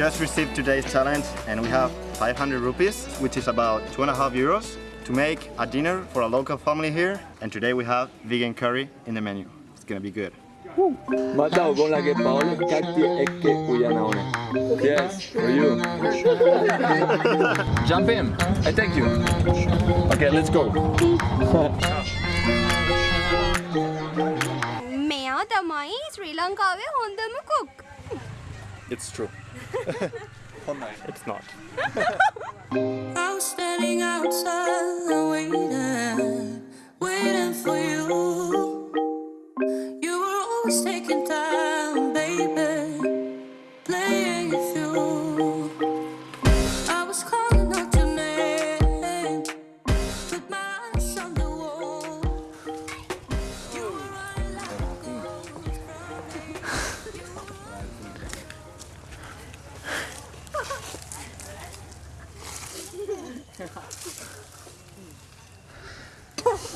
We just received today's challenge and we have 500 rupees, which is about two and a half euros, to make a dinner for a local family here. And today we have vegan curry in the menu. It's gonna be good. Matao con la che Paolo catti e che Uyanaone. Yes, for you. Jump in. I take you. Okay, let's go. මෙයා තමයි ශ්‍රී ලංකාවේ හොඳම cook. It's true. it's not. I was standing outside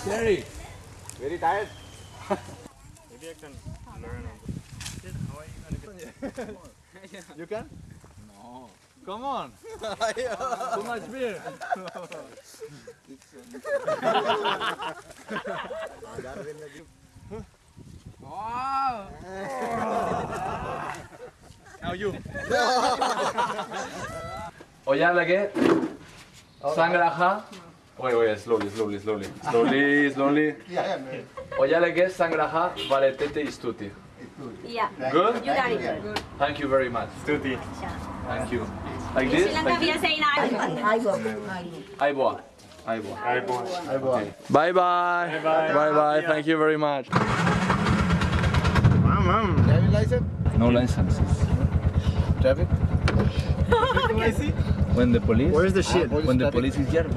Gary. Very tired? Maybe I can learn. How are you gonna get You can? Come on. Too much beer. Wow. Now you. Oya lagi. Sangraha. Wait, wait, slowly, slowly, slowly. Slowly, slowly. yeah, Oya lagi sangraha valetete istuti. Yeah, Good? you got it good. Thank you very much. Stuti. Thank you. Like this? Like we are saying I. Aiboa. Aiboa. Alright. Bye bye. Bye-bye. Bye bye. Thank you very much. Mom, mom. Driving license? No licenses. Traffic? When the police Where's the shit? Ah, when the police is here.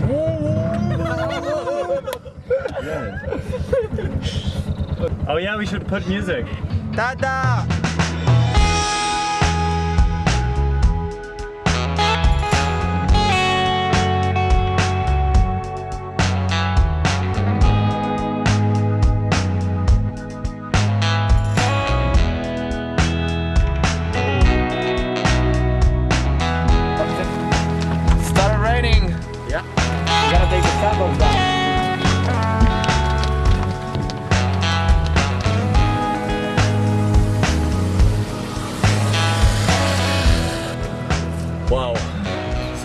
Oh yeah, we should put music. Tada!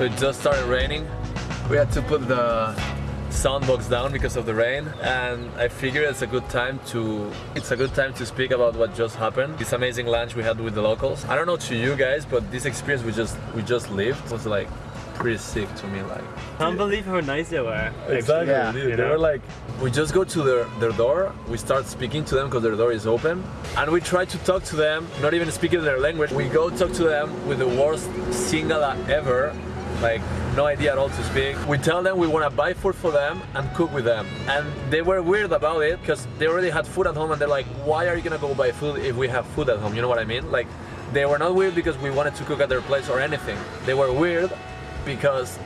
So it just started raining. We had to put the soundbox down because of the rain and I figured it's a good time to it's a good time to speak about what just happened. This amazing lunch we had with the locals. I don't know to you guys, but this experience we just we just lived was like pretty sick to me like Can't believe how nice they were. Exactly. Yeah. dude. You They know? were like, we just go to their, their door, we start speaking to them because their door is open, and we try to talk to them, not even speaking their language. We go talk to them with the worst Singala ever, like no idea at all to speak. We tell them we want to buy food for them and cook with them. And they were weird about it because they already had food at home and they're like, why are you gonna go buy food if we have food at home? You know what I mean? Like, they were not weird because we wanted to cook at their place or anything. They were weird because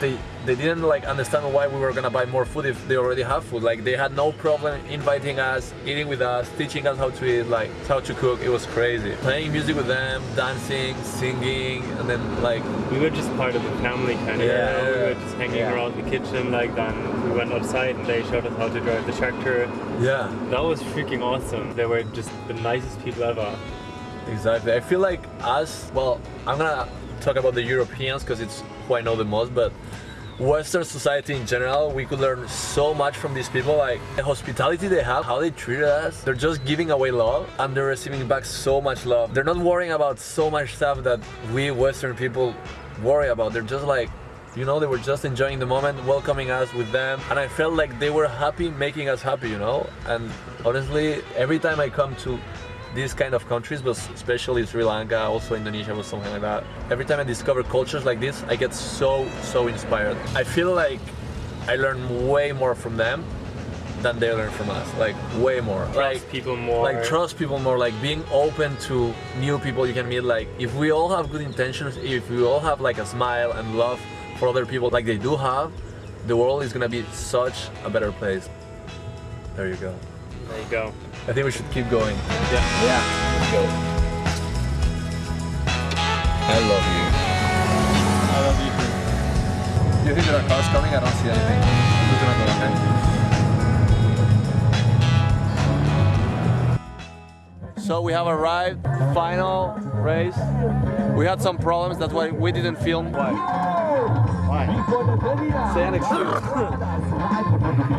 they they didn't like understand why we were gonna buy more food if they already have food. Like they had no problem inviting us, eating with us, teaching us how to eat, like how to cook. It was crazy. Playing music with them, dancing, singing, and then like We were just part of the family kind of. Yeah, you know? We were just hanging yeah. around the kitchen. Like then we went outside and they showed us how to drive the tractor. yeah, That was freaking awesome. They were just the nicest people ever. exactly. I feel like us. Well, I'm gonna talk about the Europeans because it's who I know the most, but. Western society in general, we could learn so much from these people. Like the hospitality they have, how they treated us. They're just giving away love and they're receiving back so much love. They're not worrying about so much stuff that we Western people worry about. They're just like, you know, they were just enjoying the moment, welcoming us with them. And I felt like they were happy making us happy, you know? And honestly, every time I come to these kind of countries, but especially Sri Lanka, also Indonesia was something like that. Every time I discover cultures like this, I get so, so inspired. I feel like I learn way more from them than they learn from us. Like way more. Trust like people more. Like trust people more. Like being open to new people you can meet. Like if we all have good intentions, if we all have like a smile and love for other people, like they do have, the world is gonna be such a better place. There you go. There you go. I think we should keep going. Yeah. Yeah. Let's go. I love you. I love you too. You think there are cars coming? I don't see anything. Look at that, okay? So we have arrived, final race. We had some problems, that's why we didn't film. Why? Why? Say an excuse.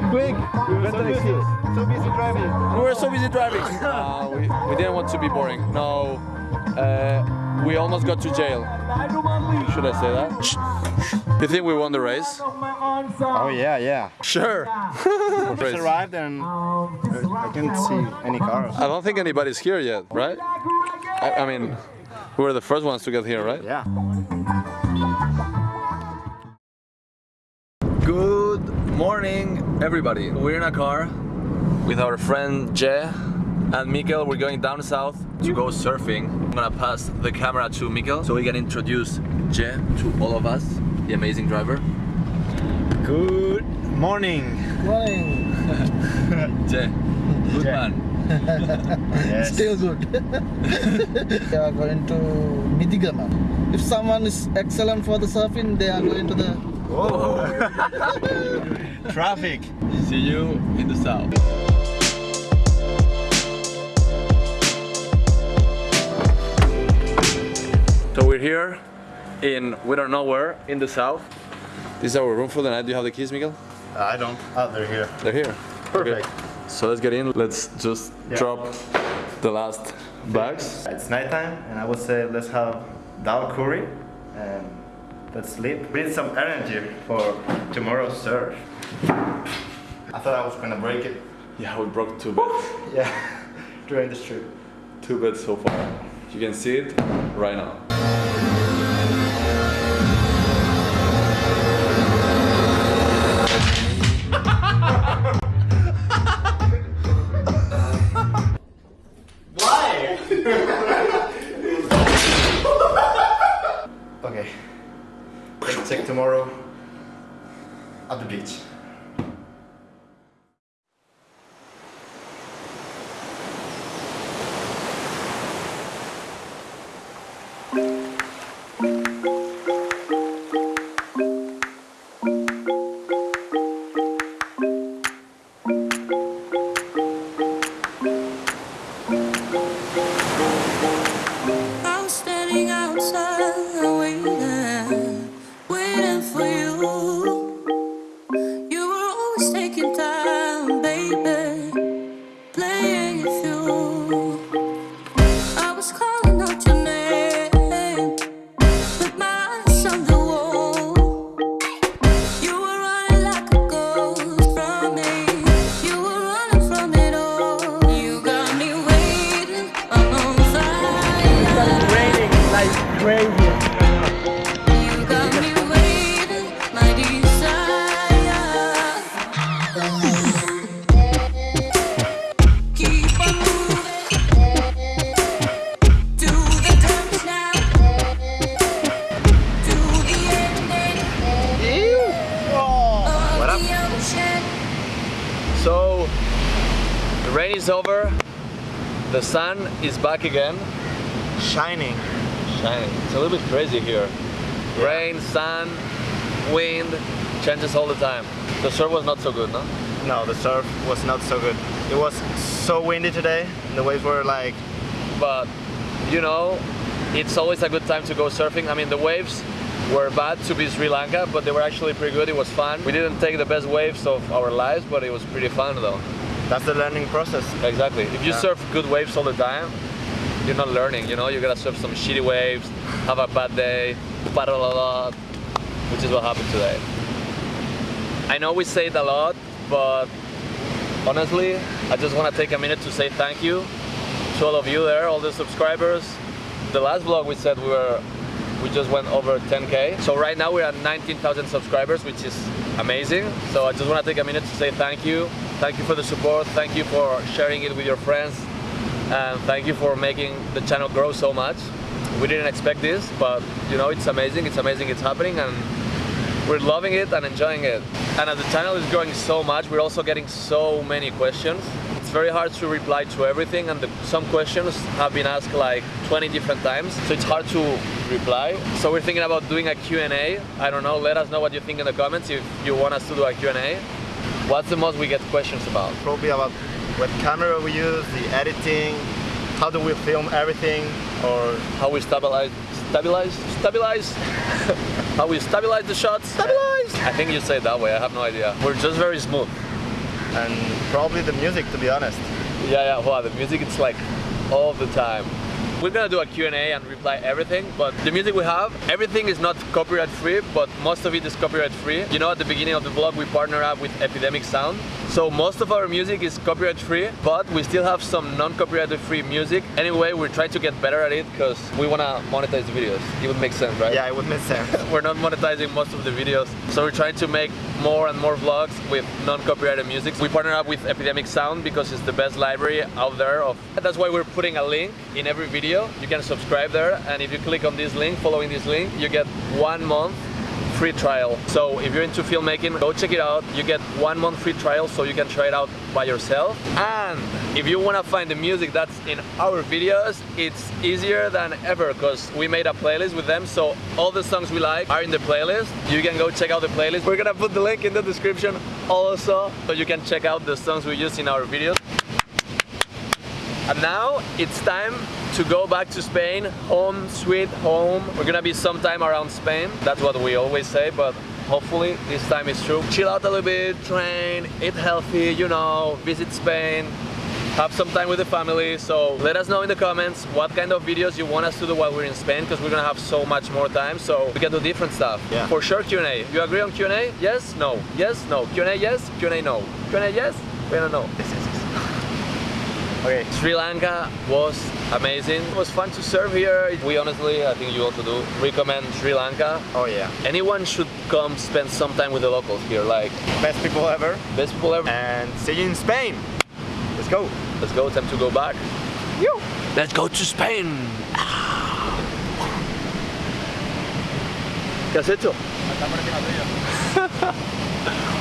Quick! Invent an excuse. So busy driving. We were so busy driving. Uh, we, we didn't want to be boring. No, uh, we almost got to jail. Should I say that? You think we won the race? Oh yeah, yeah. Sure. We just arrived and I didn't see any cars. I don't think anybody's here yet, right? I, I mean, we were the first ones to get here, right? Yeah. Everybody. We're in a car with our friend Jay and Mikkel. We're going down south to go surfing. I'm gonna pass the camera to Mikkel so we can introduce Jay to all of us, the amazing driver. Good morning. Morning. Jay, good man. Yes. Still good. they are going to Midigama. If someone is excellent for the surfing, they are going to the. Oh. Traffic. See you in the south. So we're here in we don't know where in the south. This is our room for the night. Do you have the keys, Miguel? I don't. Oh, they're here. They're here. Perfect. Okay. So let's get in. Let's just Yeah. drop the last bags. It's nighttime, and I would say let's have dal curry and let's sleep. We need some energy for tomorrow's surf. I thought I was gonna break it. Yeah, we broke two beds. Yeah, during this trip. Two beds so far. You can see it right now. Okay. Let's check tomorrow at the beach. The sun is back again. Shining. Shining. It's a little bit crazy here. Rain, sun, wind, changes all the time. The surf was not so good, no? No, the surf was not so good. It was so windy today. The waves were like, But you know, it's always a good time to go surfing. I mean, the waves were bad to be Sri Lanka, but they were actually pretty good. It was fun. We didn't take the best waves of our lives, but it was pretty fun though. That's the learning process. Exactly. If you Yeah. surf good waves all the time, you're not learning. You know, you gotta surf some shitty waves, have a bad day, paddle a lot, which is what happened today. I know we say it a lot, but honestly, I just want to take a minute to say thank you to all of you there, all the subscribers. The last vlog we said we were we just went over 10k. So right now we're at 19,000 subscribers, which is amazing. So I just want to take a minute to say thank you. Thank you for the support. Thank you for sharing it with your friends. And thank you for making the channel grow so much. We didn't expect this, but you know, it's amazing. It's amazing it's happening and we're loving it and enjoying it. And as the channel is growing so much, we're also getting so many questions. it's very hard to reply to everything, and the, some questions have been asked like 20 different times, so it's hard to reply. So we're thinking about doing a Q&A. I don't know. Let us know what you think in the comments if you want us to do a Q&A. What's the most we get questions about? Probably about what camera we use, the editing, how do we film everything, or How we stabilize, stabilize, stabilize. How we stabilize the shots. Stabilize. I think you say it that way. I have no idea. We're just very smooth. and probably the music to be honest. Yeah, yeah. Wow, the music it's like all the time. We're gonna do a Q&A and reply everything, but the music we have, everything is not copyright free, but most of it is copyright free. You know, at the beginning of the vlog, we partner up with Epidemic Sound. So most of our music is copyright free, but we still have some non-copyright free music. Anyway, we're trying to get better at it because we wanna monetize the videos. It would make sense, right? Yeah, it would make sense. we're not monetizing most of the videos so we're trying to make more and more vlogs with non-copyrighted music we partner up with epidemic sound because it's the best library out there of that's why we're putting a link in every video you can subscribe there and if you click on this link following this link you get one month free trial. So if you're into filmmaking go check it out. You get one month free trial so you can try it out by yourself. And if you want to find the music that's in our videos it's easier than ever because we made a playlist with them. So all the songs we like are in the playlist. You can go check out the playlist. We're gonna put the link in the description also so you can check out the songs we use in our videos. And now it's time to go back to Spain, home, sweet home. We're gonna be sometime around Spain. That's what we always say, but hopefully this time is true. Chill out a little bit, train, eat healthy, you know, visit Spain, have some time with the family. So let us know in the comments what kind of videos you want us to do while we're in Spain, because we're gonna have so much more time, so we can do different stuff. Yeah. For sure Q&A. You agree on Q&A? Yes? No? Yes? No? Q&A yes? Q&A no? Q&A yes? Q&A no? Okay. Sri Lanka was amazing. It was fun to serve here. We honestly, I think you also do, recommend Sri Lanka. Oh yeah. Anyone should come spend some time with the locals here. Like, Best people ever. best people ever. And see you in Spain. Let's go. Let's go, time to go back. Let's go to Spain. ¿Qué has hecho?